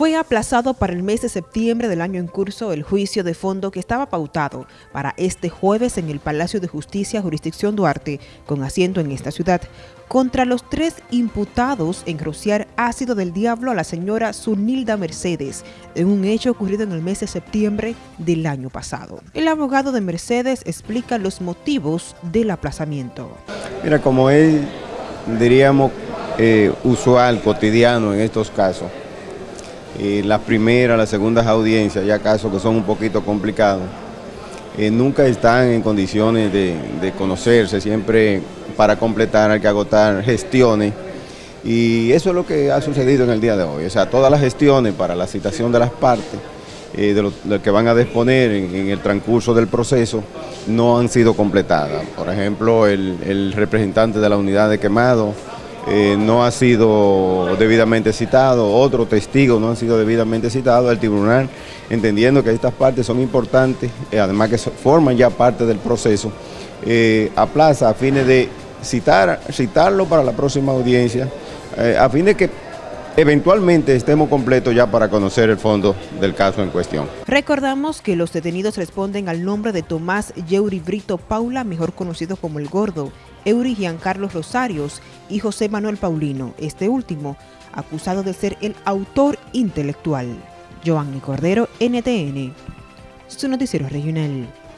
Fue aplazado para el mes de septiembre del año en curso el juicio de fondo que estaba pautado para este jueves en el Palacio de Justicia Jurisdicción Duarte, con asiento en esta ciudad, contra los tres imputados en rociar ácido del diablo a la señora Sunilda Mercedes, en un hecho ocurrido en el mes de septiembre del año pasado. El abogado de Mercedes explica los motivos del aplazamiento. Mira, como es, diríamos, eh, usual, cotidiano en estos casos, las primeras, las segundas audiencias, ya casos que son un poquito complicados, eh, nunca están en condiciones de, conocerse, siempre para completar hay que agotar gestiones y eso es lo que ha sucedido en el día de hoy, o sea, todas las gestiones para la citación de las partes, eh, de, lo, que van a disponer en, el transcurso del proceso, no han sido completadas. Por ejemplo, el representante de la unidad de quemado, eh, no ha sido debidamente citado, otros testigos no han sido debidamente citados, el tribunal, entendiendo que estas partes son importantes, eh, además que forman ya parte del proceso, eh, aplaza a fines de citar, citarlo para la próxima audiencia, a fin de que eventualmente estemos completos ya para conocer el fondo del caso en cuestión. Recordamos que los detenidos responden al nombre de Tomás Yeuri Brito Paula, mejor conocido como El Gordo, Eury Giancarlo Rosarios y José Manuel Paulino, este último acusado de ser el autor intelectual. Giovanni Cordero, NTN, su noticiero regional.